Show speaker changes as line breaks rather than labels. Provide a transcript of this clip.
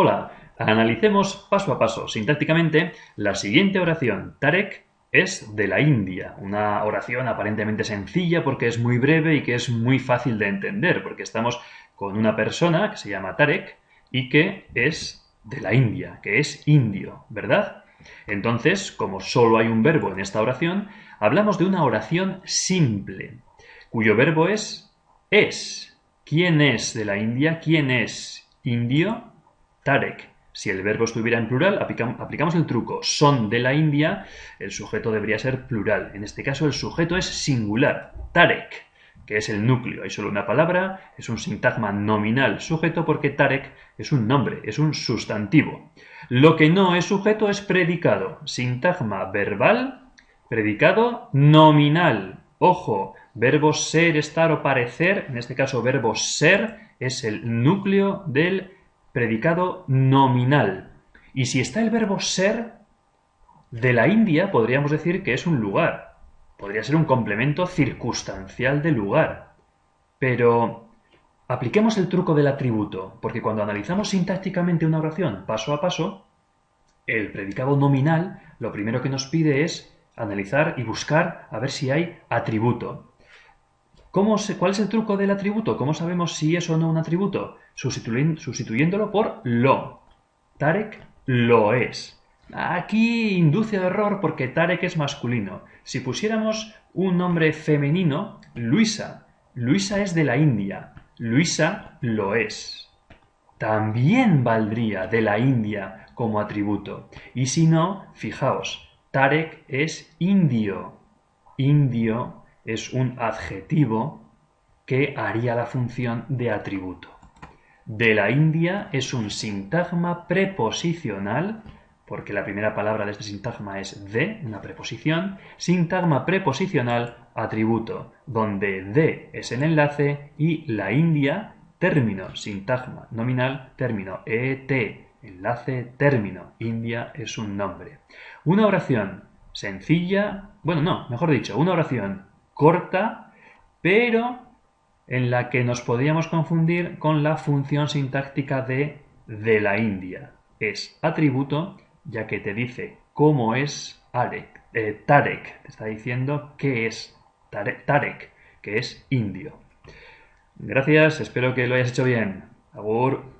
Hola, analicemos paso a paso, sintácticamente, la siguiente oración. Tarek es de la India, una oración aparentemente sencilla porque es muy breve y que es muy fácil de entender, porque estamos con una persona que se llama Tarek y que es de la India, que es indio, ¿verdad? Entonces, como solo hay un verbo en esta oración, hablamos de una oración simple, cuyo verbo es es. ¿Quién es de la India? ¿Quién es indio? Tarek. Si el verbo estuviera en plural, aplicamos el truco. Son de la India, el sujeto debería ser plural. En este caso, el sujeto es singular. Tarek, que es el núcleo. Hay solo una palabra, es un sintagma nominal sujeto porque Tarek es un nombre, es un sustantivo. Lo que no es sujeto es predicado. Sintagma verbal, predicado nominal. Ojo, verbo ser, estar o parecer, en este caso verbo ser, es el núcleo del predicado nominal. Y si está el verbo ser, de la India podríamos decir que es un lugar. Podría ser un complemento circunstancial de lugar. Pero apliquemos el truco del atributo, porque cuando analizamos sintácticamente una oración paso a paso, el predicado nominal lo primero que nos pide es analizar y buscar a ver si hay atributo. ¿Cuál es el truco del atributo? ¿Cómo sabemos si es o no un atributo? sustituyéndolo por lo. Tarek lo es. Aquí induce error porque Tarek es masculino. Si pusiéramos un nombre femenino, Luisa. Luisa es de la India. Luisa lo es. También valdría de la India como atributo. Y si no, fijaos, Tarek es indio. Indio es un adjetivo que haría la función de atributo. De la India es un sintagma preposicional, porque la primera palabra de este sintagma es de, una preposición, sintagma preposicional atributo, donde de es el enlace y la India, término, sintagma nominal, término, et, enlace, término, India es un nombre. Una oración sencilla, bueno, no, mejor dicho, una oración corta, pero en la que nos podríamos confundir con la función sintáctica de de la India. Es atributo, ya que te dice cómo es eh, Tarek. Te está diciendo qué es Tarek, que es indio. Gracias, espero que lo hayas hecho bien. Agur.